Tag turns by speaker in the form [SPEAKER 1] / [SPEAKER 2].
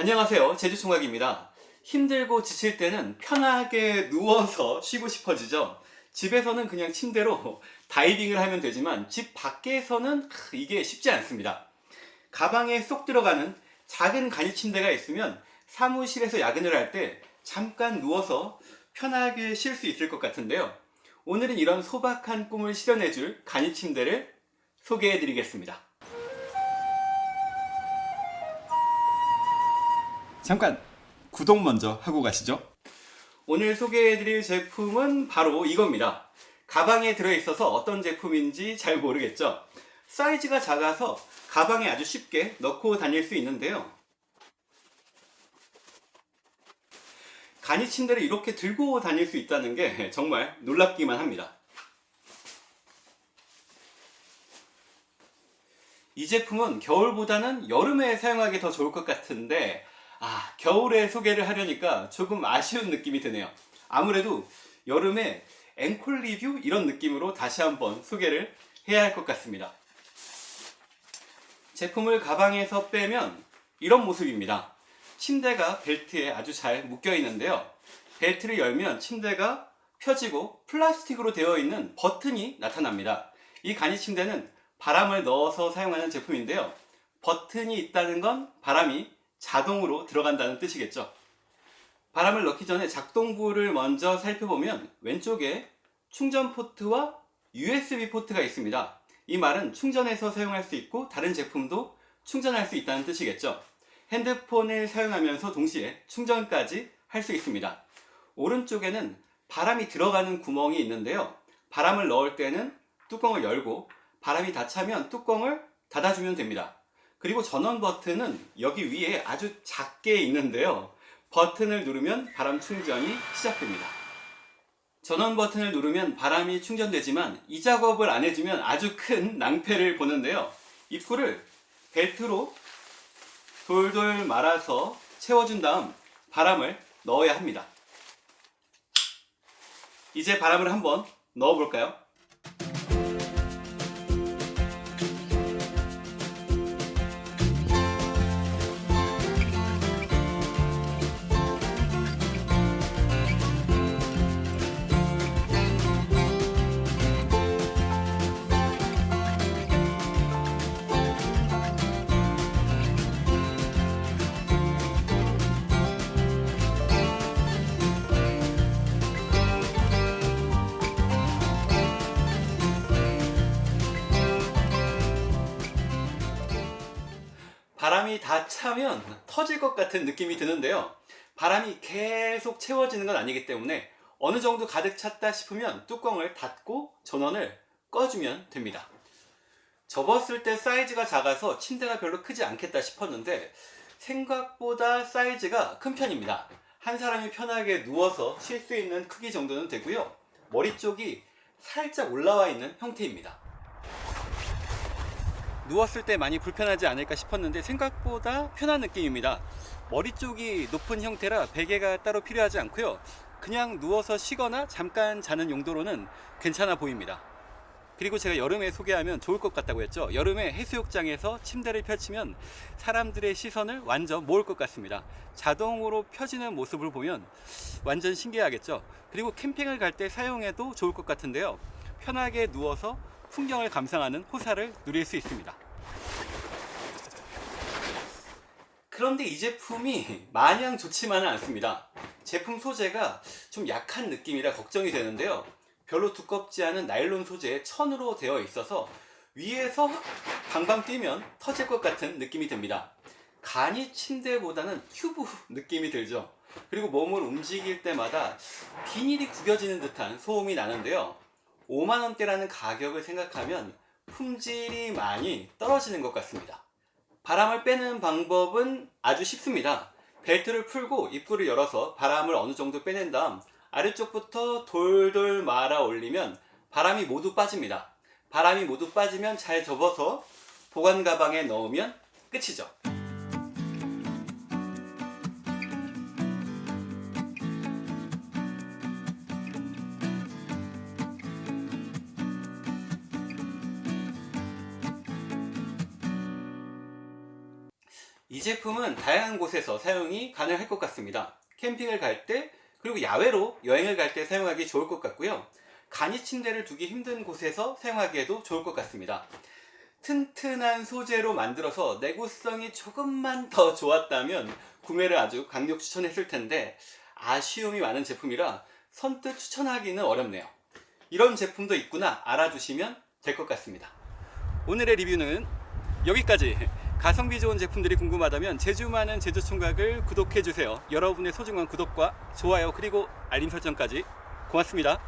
[SPEAKER 1] 안녕하세요. 제주총각입니다. 힘들고 지칠 때는 편하게 누워서 쉬고 싶어지죠. 집에서는 그냥 침대로 다이빙을 하면 되지만 집 밖에서는 이게 쉽지 않습니다. 가방에 쏙 들어가는 작은 간이 침대가 있으면 사무실에서 야근을 할 때 잠깐 누워서 편하게 쉴 수 있을 것 같은데요. 오늘은 이런 소박한 꿈을 실현해줄 간이 침대를 소개해 드리겠습니다 잠깐 구독 먼저 하고 가시죠. 오늘 소개해드릴 제품은 바로 이겁니다. 가방에 들어있어서 어떤 제품인지 잘 모르겠죠? 사이즈가 작아서 가방에 아주 쉽게 넣고 다닐 수 있는데요. 간이 침대를 이렇게 들고 다닐 수 있다는 게 정말 놀랍기만 합니다. 이 제품은 겨울보다는 여름에 사용하기 더 좋을 것 같은데 아 겨울에 소개를 하려니까 조금 아쉬운 느낌이 드네요. 아무래도 여름에 앵콜 리뷰 이런 느낌으로 다시 한번 소개를 해야 할 것 같습니다. 제품을 가방에서 빼면 이런 모습입니다. 침대가 벨트에 아주 잘 묶여 있는데요. 벨트를 열면 침대가 펴지고 플라스틱으로 되어 있는 버튼이 나타납니다. 이 간이 침대는 바람을 넣어서 사용하는 제품인데요. 버튼이 있다는 건 바람이 자동으로 들어간다는 뜻이겠죠. 바람을 넣기 전에 작동부를 먼저 살펴보면 왼쪽에 충전 포트와 USB 포트가 있습니다. 이 말은 충전해서 사용할 수 있고 다른 제품도 충전할 수 있다는 뜻이겠죠. 핸드폰을 사용하면서 동시에 충전까지 할 수 있습니다. 오른쪽에는 바람이 들어가는 구멍이 있는데요. 바람을 넣을 때는 뚜껑을 열고 바람이 다 차면 뚜껑을 닫아주면 됩니다 그리고 전원 버튼은 여기 위에 아주 작게 있는데요. 버튼을 누르면 바람 충전이 시작됩니다. 전원 버튼을 누르면 바람이 충전되지만 이 작업을 안 해주면 아주 큰 낭패를 보는데요. 입구를 벨트로 돌돌 말아서 채워준 다음 바람을 넣어야 합니다. 이제 바람을 한번 넣어 볼까요 바람이 다 차면 터질 것 같은 느낌이 드는데요. 바람이 계속 채워지는 건 아니기 때문에 어느 정도 가득 찼다 싶으면 뚜껑을 닫고 전원을 꺼주면 됩니다. 접었을 때 사이즈가 작아서 침대가 별로 크지 않겠다 싶었는데 생각보다 사이즈가 큰 편입니다. 한 사람이 편하게 누워서 쉴 수 있는 크기 정도는 되고요. 머리 쪽이 살짝 올라와 있는 형태입니다 누웠을 때 많이 불편하지 않을까 싶었는데 생각보다 편한 느낌입니다. 머리 쪽이 높은 형태라 베개가 따로 필요하지 않고요. 그냥 누워서 쉬거나 잠깐 자는 용도로는 괜찮아 보입니다. 그리고 제가 여름에 소개하면 좋을 것 같다고 했죠. 여름에 해수욕장에서 침대를 펼치면 사람들의 시선을 완전 모을 것 같습니다. 자동으로 펴지는 모습을 보면 완전 신기하겠죠. 그리고 캠핑을 갈 때 사용해도 좋을 것 같은데요. 편하게 누워서 풍경을 감상하는 호사를 누릴 수 있습니다. 그런데 이 제품이 마냥 좋지만은 않습니다. 제품 소재가 좀 약한 느낌이라 걱정이 되는데요. 별로 두껍지 않은 나일론 소재의 천으로 되어 있어서 위에서 방방 뛰면 터질 것 같은 느낌이 듭니다. 간이 침대보다는 튜브 느낌이 들죠. 그리고 몸을 움직일 때마다 비닐이 구겨지는 듯한 소음이 나는데요 5만원대라는 가격을 생각하면 품질이 많이 떨어지는 것 같습니다. 바람을 빼는 방법은 아주 쉽습니다. 벨트를 풀고 입구를 열어서 바람을 어느 정도 빼낸 다음 아래쪽부터 돌돌 말아 올리면 바람이 모두 빠집니다. 바람이 모두 빠지면 잘 접어서 보관 가방에 넣으면 끝이죠 이 제품은 다양한 곳에서 사용이 가능할 것 같습니다. 캠핑을 갈 때, 그리고 야외로 여행을 갈 때 사용하기 좋을 것 같고요. 간이 침대를 두기 힘든 곳에서 사용하기에도 좋을 것 같습니다. 튼튼한 소재로 만들어서 내구성이 조금만 더 좋았다면 구매를 아주 강력 추천했을 텐데 아쉬움이 많은 제품이라 선뜻 추천하기는 어렵네요. 이런 제품도 있구나 알아두시면 될 것 같습니다. 오늘의 리뷰는 여기까지. 가성비 좋은 제품들이 궁금하다면 제주 많은 제주 총각을 구독해 주세요. 여러분의 소중한 구독과 좋아요 그리고 알림 설정까지 고맙습니다.